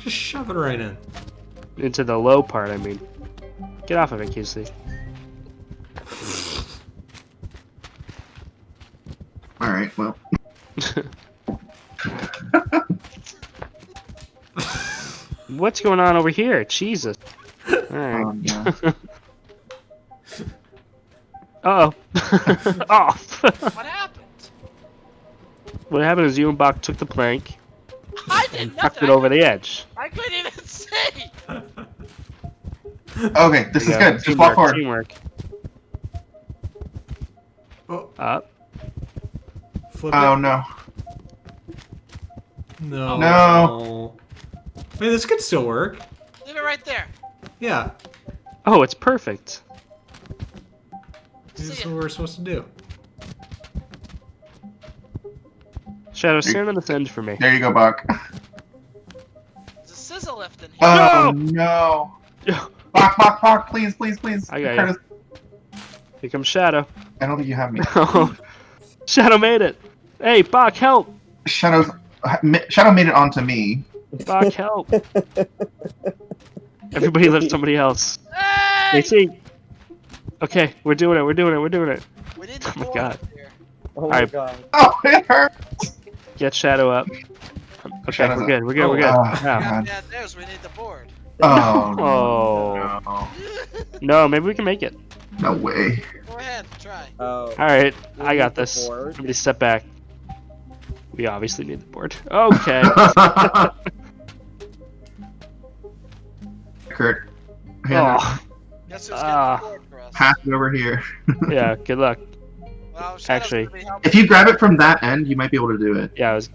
Just shove it right in. Into the low part, I mean. Get off of it, Casey. All right. Well, What's going on over here? Jesus. Alright. um, yeah. Uh oh. oh. What happened? what happened is you and Bach took the plank I did and nothing. tucked it over the edge. I couldn't even see. okay, this is Yeah, good. Just teamwork, walk forward. Teamwork. Oh, Up. flip Oh it. no. No. Oh. No. Wait, this could still work. Leave it right there. Yeah. Oh, it's perfect. This is what we're supposed to do. Shadow, stand on this end for me. There you go, Buck. Oh no. Buck, Buck, Buck, please, please, please. I got Curtis, Here comes Shadow. I don't think you have me. Shadow made it. Hey, Bach, help! Shadow's Shadow made it onto me. Bach, help! Everybody left somebody else. Hey! Casey. Okay, we're doing it. We're doing it. We're doing it. We need Oh my God. Oh my Alright. god. Oh, it hurt. Get Shadow up. Okay, we're good. We're good. We're good. Oh, Yeah, God. there's. We need the board. Oh. Oh. No. No, maybe we can make it. No way. Go ahead, try. Oh. All right, We I got this. board. Somebody step back. We obviously need the board. Okay. Kurt. hand oh, Guess who's getting Ah. the board for us? Pass it over here. yeah. Good luck. Well, actually- gonna be helping If you grab it from that end, you might be able to do it. Yeah, I was.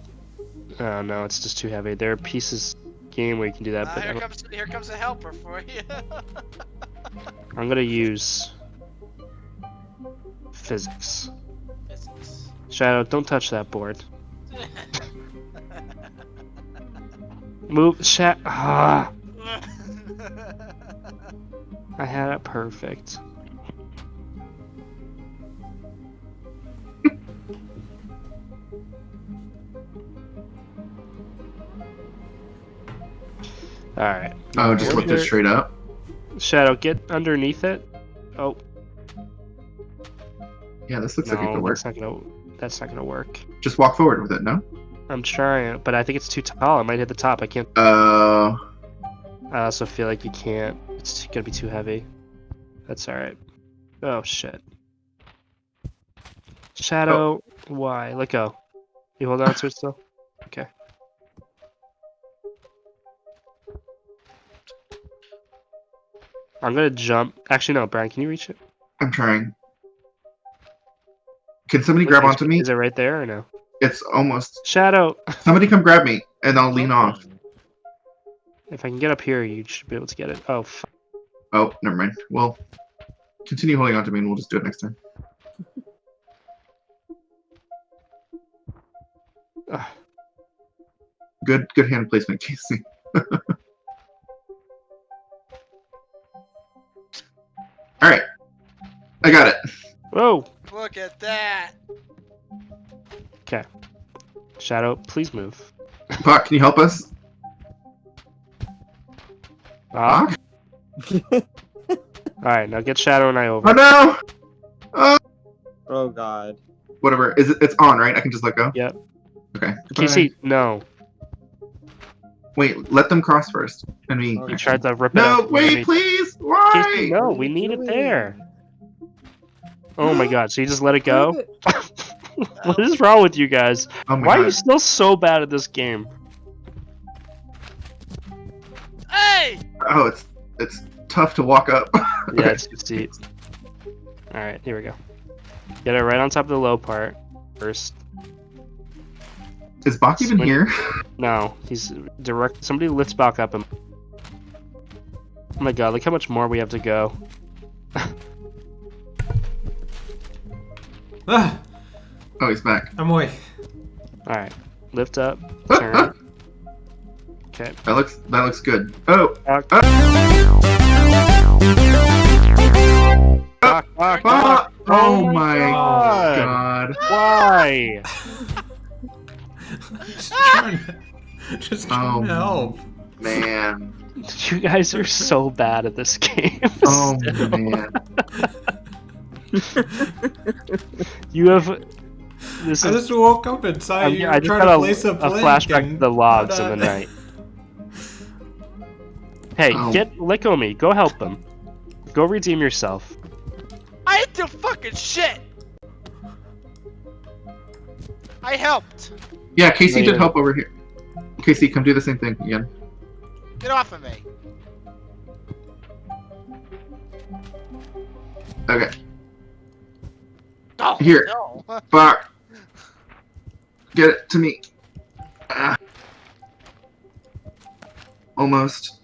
Oh no, it's just too heavy. There are pieces game where you can do that, Uh, but here comes here comes a helper for you. I'm gonna use physics. Physics. Shadow, don't touch that board. Move, Shadow. Ah, I had it perfect. All right, Oh, just lift it straight up. Shadow, get underneath it. Oh Yeah, this looks like it could work. that's not gonna. That's not gonna work. Just walk forward with it, no? I'm trying, but I think it's too tall. I might hit the top. I can't. Uh, I also feel like you can't. It's gonna be too heavy. That's all right. Oh shit. Shadow, why? Let go. You hold on to it still. Okay. I'm gonna jump. Actually, no, Brian. Can you reach it? I'm trying. Can somebody grab Is- onto me? Is it right there or no? It's almost. Shadow. Somebody come grab me, and I'll lean off. If I can get up here, you should be able to get it. Oh, f- Oh, never mind. Well, continue holding on to me, and we'll just do it next time. Ugh. Ah. Good, good hand placement, Casey. Shadow, please move. Puck, can you help us? Ah. Puck? All right, now get Shadow and I over. Oh no! Oh, Oh god. whatever. Is it? It's on, right? I can just let go. Yep. Okay. Casey, no. Wait, let them cross first, and me. Okay. You tried to rip it No, out. wait, please. Why? Casey, no, we need it there. Oh my god, so you just let it go? what is wrong with you guys? Oh my Why are you still so bad at this game? Hey! Oh, it's it's tough to walk up. Yeah, it's your seat. Alright, here we go. Get it right on top of the low part first. Is Bach even Swing. here? No, he's direct. Somebody lifts back up him. Oh my god, look how much more we have to go. Ah, Oh, he's back. I'm away. Alright, lift up, turn. Okay. That looks that looks good. Oh, Back. Back, oh. back, Bach! Oh, back. Oh my my God. god. Why? just trying to, just trying Oh. to um, help. man. You guys are so bad at this game. Oh man. You have. This I is. just woke up inside. I'm, you I just trying got to a, place a, a flashback to the logs in the uh, night. Hey, Oh. get Licko me. Go help them. Go redeem yourself. I didn't do fucking shit. I helped. Yeah, Casey Later. did help over here. Casey, come do the same thing again. Get off of me. Okay. Oh, Here. No. Fuck. Get it to me. Ah. Almost.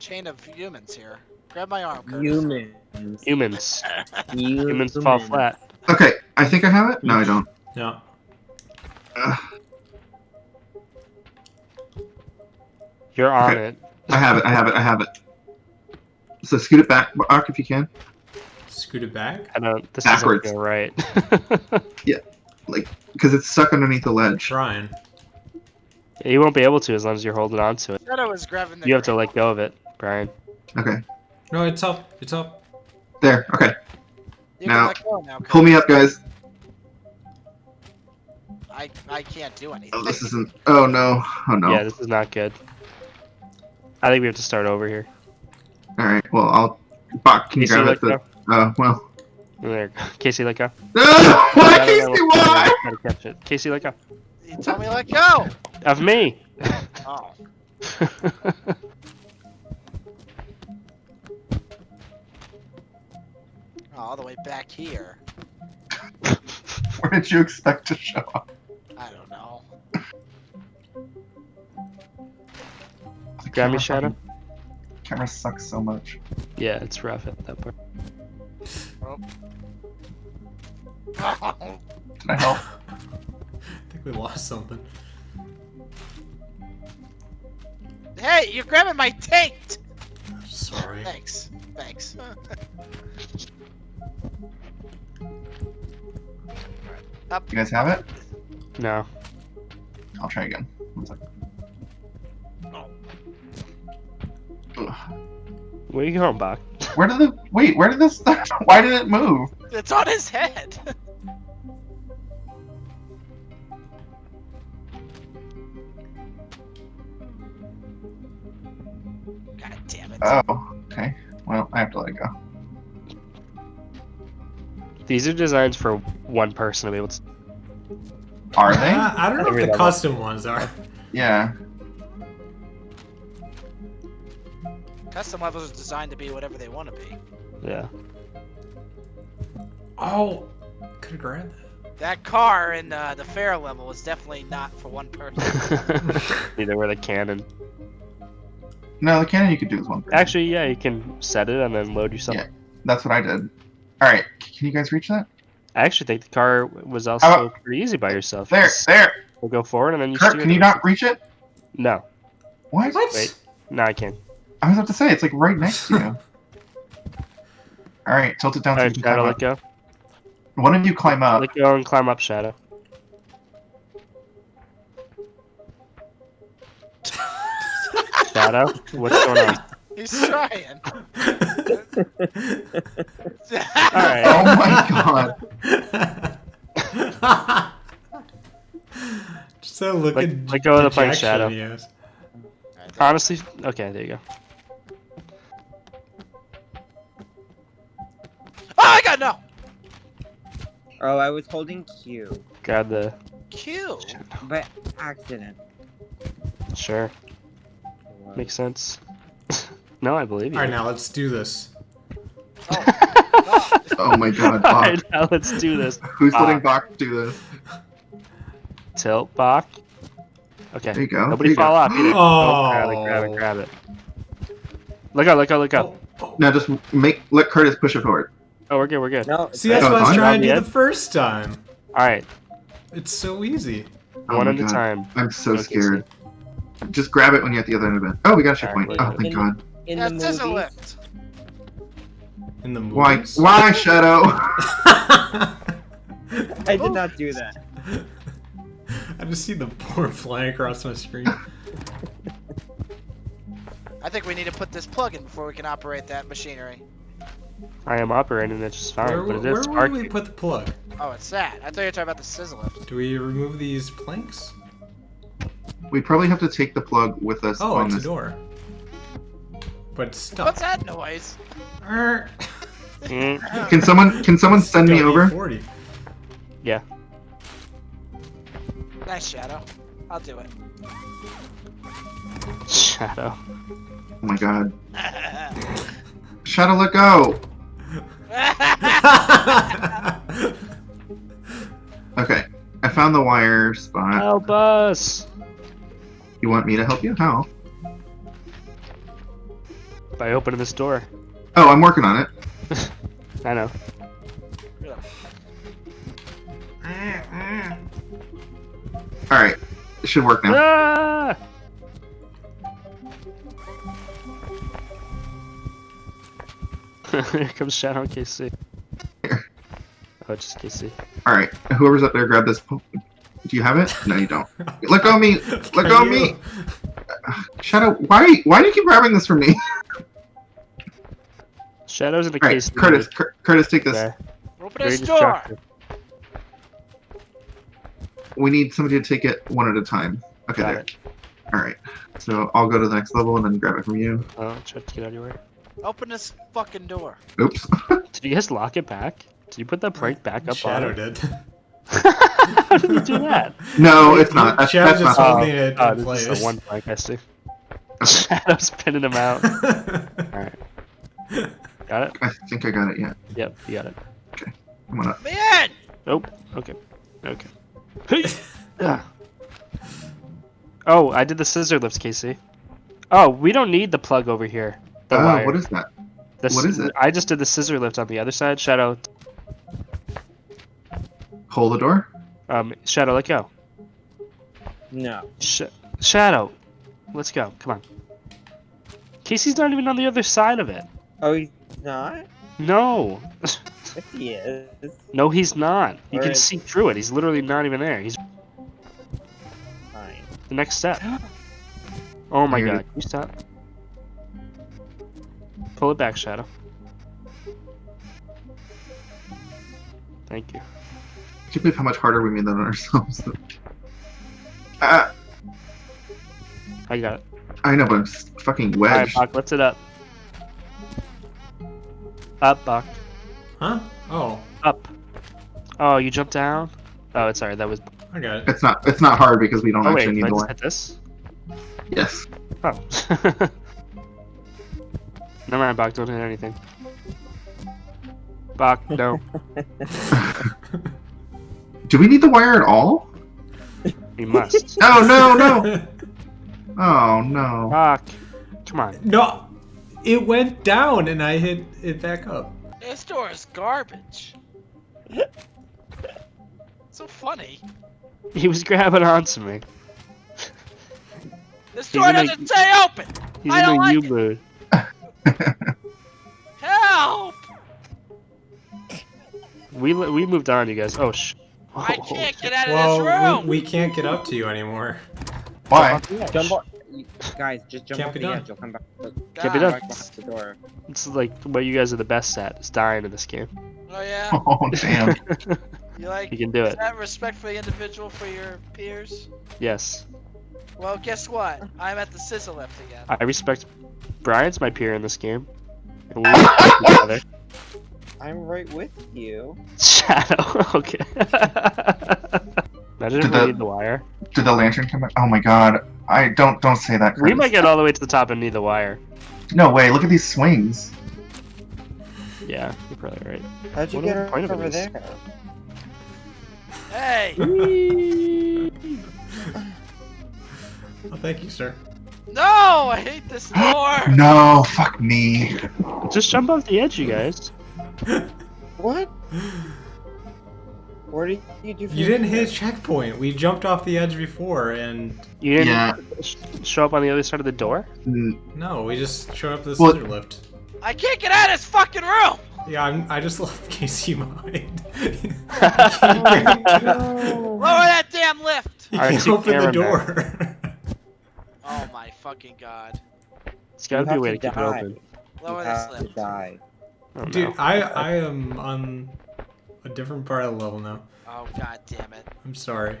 Chain of humans here. Grab my arm. Curtis. Humans. Humans. Humans. Humans fall flat. Okay, I think I have it. No, I don't. No. Ugh. You're on Okay. it. I have it. I have it. I have it. So scoot it back, Ark, if you can. Scoot it back. I don't. This Backwards. isn't right. Because it's stuck underneath the ledge. Trying. you won't be able to as long as you're holding on to it. Shadow is grabbing the You have to let go of it, Brian. Okay. No, it's up. It's up. There. Okay. You Now, can let go now. Pull me up, guys. I I can't do anything. Oh, this isn't. Oh no. Oh no. Yeah, this is not good. I think we have to start over here. All right. Well, I'll. Bach, can you Casey, grab let it? The, go. uh, well. There. Casey, let go. No! Why, Casey? Why? gotta catch it. Casey, let go. You told me let go. Of me. Oh. oh, all the way back here. Where did you expect to show up? I don't know. The Grab me, camera Shadow. Camera sucks so much. Yeah, it's rough at that part. Did I help? I think we lost something. hey, you're grabbing my taint. Sorry. Thanks. Thanks. You guys have it? No. I'll try again. One second. Oh. Ugh. Where you going, Bach? Where did the wait? Where did this? Why did it move? It's on his head. God damn it. Oh, okay. Well, I have to let it go. These are designs for one person to be able to. Are they? Uh, I don't know if the level. custom ones are. Yeah. Custom levels are designed to be whatever they want to be. Yeah. Oh, could have grabbed That car in uh, the fair level is definitely not for one person. Either with a cannon. No, the cannon you could do is one. person. Actually, yeah, you can set it and then load yourself. Yeah. That's what I did. All right. Can you guys reach that? I actually think the car was also about- pretty easy by yourself. There, Just there. We'll go forward and then you Kurt, steer can you not reach it? No. What? What? Wait. No, I can. I was about to say it's like right next to you. All right, tilt it down so you Alright, can Shadow, climb let up. go. One of you climb up. Let go and climb up, Shadow. Shadow? What's going on? He's trying. Alright. Oh my god. Just that look Let- at let go of the plank, dejection Shadow. he. Honestly, okay, there you go. Oh, I was holding Q Grab the. Q. by accident. Sure, makes sense. no, I believe you. All right, now let's do this. Oh, Oh my god, Bach. Alright, now let's do this. Who's Bach. letting Bach do this? Tilt, Bach. Okay. There you go. Nobody there you go. fall off either. Oh. grab it, grab it, oh. grab it. Look out, look out, look out. Oh, oh, Now just make let Curtis push it forward. Oh, we're good, we're good. No, See, that's what I was trying to do the first time. Alright, It's so easy. Oh one my at a time. I'm so Okay, scared. Just grab it when you're at the other end of it. Oh, we got a checkpoint. Alright, Oh, thank in, God. in Yeah, the it says a lift. In the Why? movies. Why, Shadow? I did not do that. I just see the board flying across my screen. I think we need to put this plug in before we can operate that machinery. I am operating it just fine, Where, but it where is would we put the plug? Oh, it's that. I thought you were talking about the scissor lift. Do we remove these planks? We probably have to take the plug with us Oh, on it's a door. But it's stuck. What's that noise? Arr. Mm, Can someone can someone send me over? 40. Nice shadow. I'll do it. Shadow. Oh my god. Shadow, let go. Okay, I found the wire spot. Help us! You want me to help you? How? By opening this door. Oh, I'm working on it. I know. All right, it should work now. Ah! Here comes Shadow Casey. Oh, just Casey. All right, whoever's up there, grab this. po- Do you have it? No, you don't. Let go of me. Let go of me. Shadow, why? Why do you keep grabbing this from me? Shadow's in the All right, Casey. Curtis. Cur- Curtis, take this. Okay. Open Very this door. We need somebody to take it one at a time. Okay, Got there. it. All right. So I'll go to the next level and then grab it from you. Oh, try to get out of your way. Open this fucking door. Oops. Did you guys lock it back? Did you put that plank back up Shadow on it? did. How did you do that? no, it's not. That's, Shadow that's just not. holding it oh, in this place. is the one plank I see. Shadow's pinning him out. Alright. Got it? I think I got it. Yeah. Yep, you got it. I'm gonna. Man! Nope. Okay. Okay. Hey! Ah. oh, I did the scissor lifts, Casey. Oh, we don't need the plug over here. The Oh, wire. what is that? The what s- is it? I just did the scissor lift on the other side. Shadow, Hold the door. um, Shadow, let go. No. Sh- Shadow, let's go. Come on. Casey's not even on the other side of it. Oh, he's not? No. Yes, he is. no, he's not. You Where can is- see through it. He's literally not even there. He's Fine. the next step. Oh my Here god. Can you stop? Pull it back, Shadow. Thank you. I can't believe how much harder we made that on ourselves. ah, I got it. I know, but I'm s- fucking Alright, wedged. Bach, lift it up. Up, Bach. huh? Oh, Up. Oh, you jumped down? Oh, it's alright. That was. I got it. It's not. It's not hard because we don't Oh, wait. actually Can I need the just wire. hit this? Yes. Oh. Never mind, Bach. Don't hit anything. Bach, no. Do we need the wire at all? You must. Oh no no! Oh no! Bach. Come on. no, it went down and I hit it back up. This door is garbage. so funny. He was grabbing onto me. This door doesn't stay open. He's I in don't a like U it. mood. Help! We we moved on, you guys. Oh sh. I Oh, can't get out of this room. we, we can't get up to you anymore. Why? Jump on. Guys, just jump Can't off be the done. edge. You'll come back. Can't be done. Back behind the door. It's like what you guys are the best at is dying in this game. Oh yeah. Oh damn! You like You can do is it. that respect for the individual for your peers? Yes. Well, guess what? I'm at the scissor lift again. I respect Brian's my peer in this game. And we respect. I'm right with you. Shadow. Okay. Imagine if Did we the- need the wire. Did the lantern come out? Oh my god! I don't don't say that. We might get all the way to the top and need the wire. No way! Look at these swings. Yeah, you're probably right. How'd you What get the point over there? Hey! Oh, thank you, sir. No! I hate this door! No, fuck me. Just jump off the edge, you guys. What? What did you do? You didn't hit a checkpoint. We jumped off the edge before, and You didn't Yeah. show up on the other side of the door? Mm, no, we just showed up to the Well- scissor lift. I can't get out of this fucking room! Yeah, I'm, I just left Casey behind. you Lower that damn lift! Alright, can't see open the door. Oh my fucking god. It's gotta You be a way to to keep it die. open. You Lower the have slip. die. I don't Dude, know. I I am on a different part of the level now. Oh god damn it. I'm sorry.